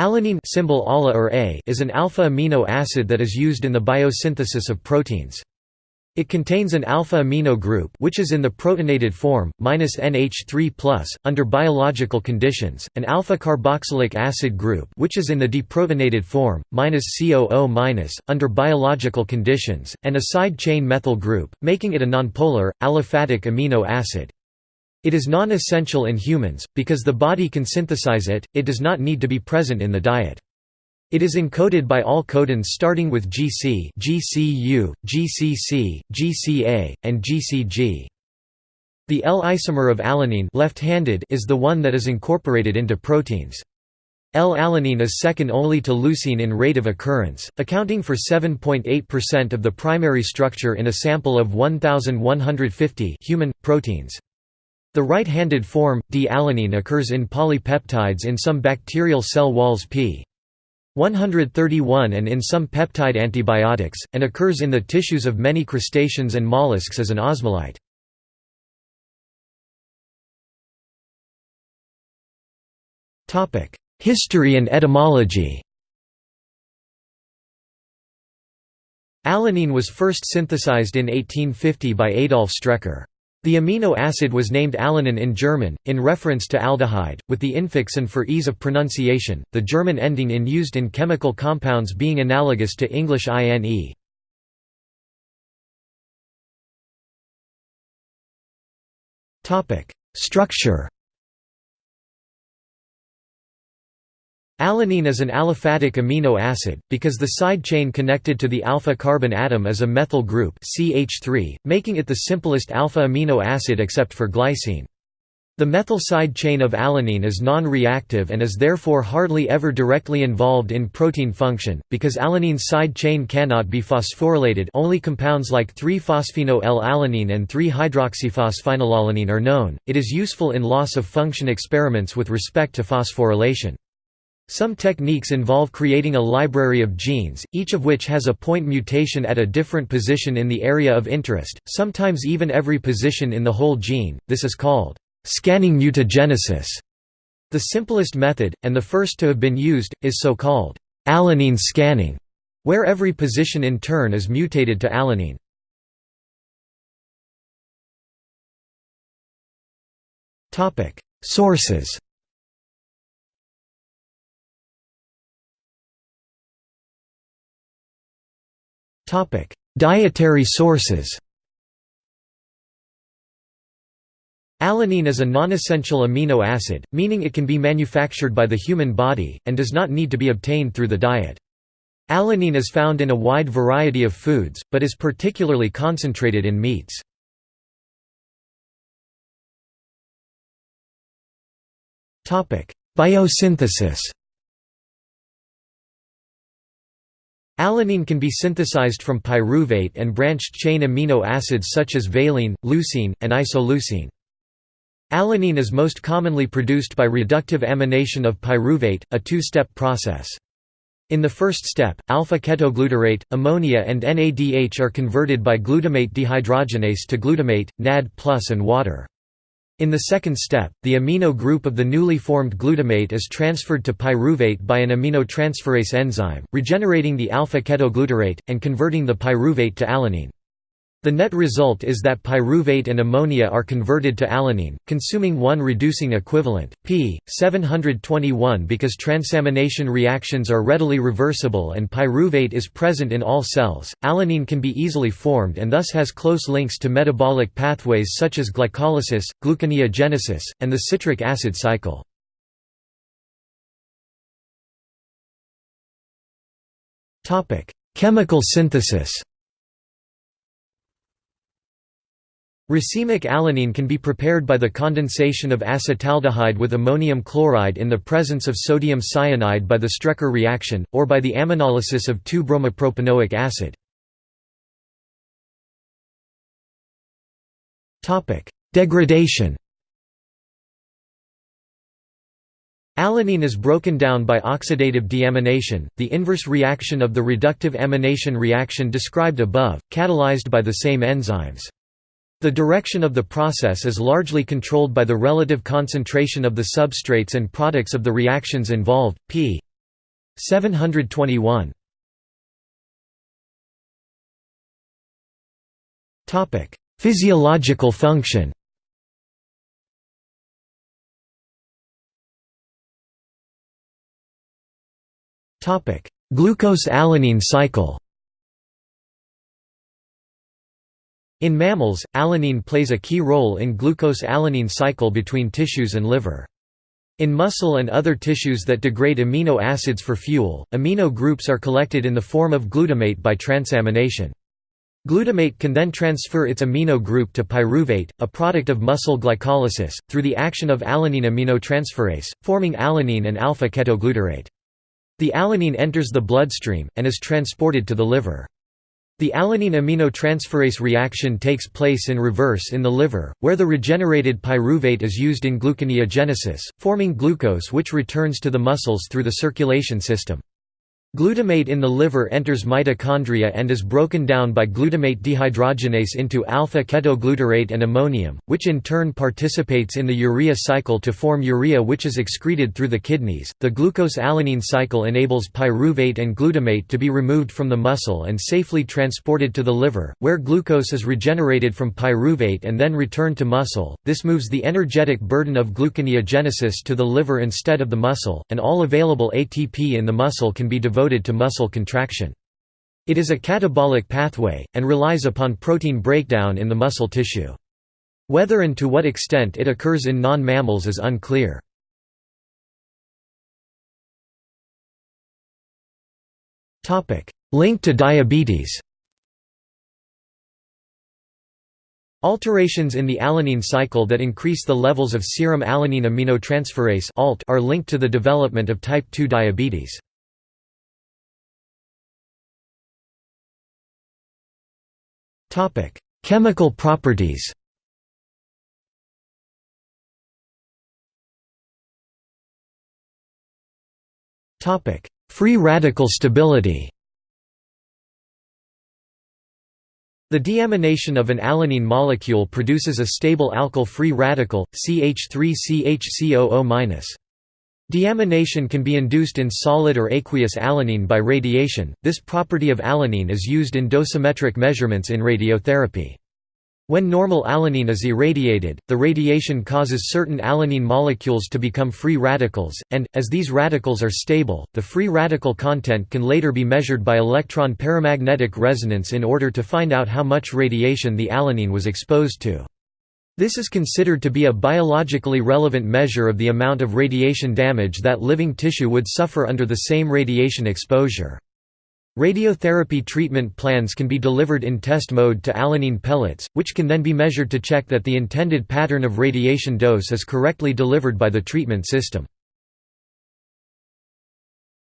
Alanine symbol ALA or A is an alpha amino acid that is used in the biosynthesis of proteins. It contains an alpha amino group which is in the protonated form minus -NH3+ under biological conditions, an alpha carboxylic acid group which is in the deprotonated form minus -COO- under biological conditions, and a side chain methyl group, making it a nonpolar aliphatic amino acid. It is non-essential in humans, because the body can synthesize it, it does not need to be present in the diet. It is encoded by all codons starting with GC GCU, GCC, GCA, and GCG. The L-isomer of alanine left-handed is the one that is incorporated into proteins. L-alanine is second only to leucine in rate of occurrence, accounting for 7.8% of the primary structure in a sample of 1,150 human, proteins. The right-handed form, D-alanine occurs in polypeptides in some bacterial cell walls p. 131 and in some peptide antibiotics, and occurs in the tissues of many crustaceans and mollusks as an osmolyte. History and etymology Alanine was first synthesized in 1850 by Adolf Strecker. The amino acid was named alanine in German, in reference to aldehyde, with the infix and for ease of pronunciation, the German ending in used in chemical compounds being analogous to English INE. Structure Alanine is an aliphatic amino acid, because the side chain connected to the alpha carbon atom is a methyl group CH3, making it the simplest alpha amino acid except for glycine. The methyl side chain of alanine is non-reactive and is therefore hardly ever directly involved in protein function, because alanine's side chain cannot be phosphorylated only compounds like 3-phosphono-L-alanine and 3-hydroxyphosphenylalanine are known, it is useful in loss-of-function experiments with respect to phosphorylation. Some techniques involve creating a library of genes, each of which has a point mutation at a different position in the area of interest, sometimes even every position in the whole gene, this is called scanning mutagenesis. The simplest method, and the first to have been used, is so-called alanine scanning, where every position in turn is mutated to alanine. Sources Dietary sources Alanine is a non-essential amino acid, meaning it can be manufactured by the human body, and does not need to be obtained through the diet. Alanine is found in a wide variety of foods, but is particularly concentrated in meats. Biosynthesis Alanine can be synthesized from pyruvate and branched-chain amino acids such as valine, leucine, and isoleucine. Alanine is most commonly produced by reductive amination of pyruvate, a two-step process. In the first step, alpha-ketoglutarate, ammonia and NADH are converted by glutamate dehydrogenase to glutamate, NAD+, and water. In the second step, the amino group of the newly formed glutamate is transferred to pyruvate by an aminotransferase enzyme, regenerating the alpha-ketoglutarate, and converting the pyruvate to alanine. The net result is that pyruvate and ammonia are converted to alanine, consuming one reducing equivalent, p. 721 because transamination reactions are readily reversible and pyruvate is present in all cells. Alanine can be easily formed and thus has close links to metabolic pathways such as glycolysis, gluconeogenesis, and the citric acid cycle. Chemical synthesis Racemic alanine can be prepared by the condensation of acetaldehyde with ammonium chloride in the presence of sodium cyanide by the Strecker reaction, or by the aminolysis of 2-bromopropanoic acid. Degradation Alanine is broken down by oxidative deamination, the inverse reaction of the reductive amination reaction described above, catalyzed by the same enzymes. The direction of the process is largely controlled by the relative concentration of the substrates and products of the reactions involved, p. 721 Physiological function. Glucose-alanine cycle In mammals, alanine plays a key role in glucose-alanine cycle between tissues and liver. In muscle and other tissues that degrade amino acids for fuel, amino groups are collected in the form of glutamate by transamination. Glutamate can then transfer its amino group to pyruvate, a product of muscle glycolysis, through the action of alanine aminotransferase, forming alanine and alpha-ketoglutarate. The alanine enters the bloodstream, and is transported to the liver. The alanine aminotransferase reaction takes place in reverse in the liver, where the regenerated pyruvate is used in gluconeogenesis, forming glucose which returns to the muscles through the circulation system. Glutamate in the liver enters mitochondria and is broken down by glutamate dehydrogenase into alpha-ketoglutarate and ammonium, which in turn participates in the urea cycle to form urea which is excreted through the kidneys. The glucose-alanine cycle enables pyruvate and glutamate to be removed from the muscle and safely transported to the liver, where glucose is regenerated from pyruvate and then returned to muscle. This moves the energetic burden of gluconeogenesis to the liver instead of the muscle, and all available ATP in the muscle can be devoted devoted to muscle contraction. It is a catabolic pathway, and relies upon protein breakdown in the muscle tissue. Whether and to what extent it occurs in non-mammals is unclear. Link to diabetes Alterations in the alanine cycle that increase the levels of serum alanine aminotransferase are linked to the development of type 2 diabetes. Topic: Chemical properties. Topic: Free radical stability. The deamination of an alanine molecule produces a stable alkyl free radical, CH3CHCOO-. Deamination can be induced in solid or aqueous alanine by radiation. This property of alanine is used in dosimetric measurements in radiotherapy. When normal alanine is irradiated, the radiation causes certain alanine molecules to become free radicals, and, as these radicals are stable, the free radical content can later be measured by electron paramagnetic resonance in order to find out how much radiation the alanine was exposed to. This is considered to be a biologically relevant measure of the amount of radiation damage that living tissue would suffer under the same radiation exposure. Radiotherapy treatment plans can be delivered in test mode to alanine pellets, which can then be measured to check that the intended pattern of radiation dose is correctly delivered by the treatment system.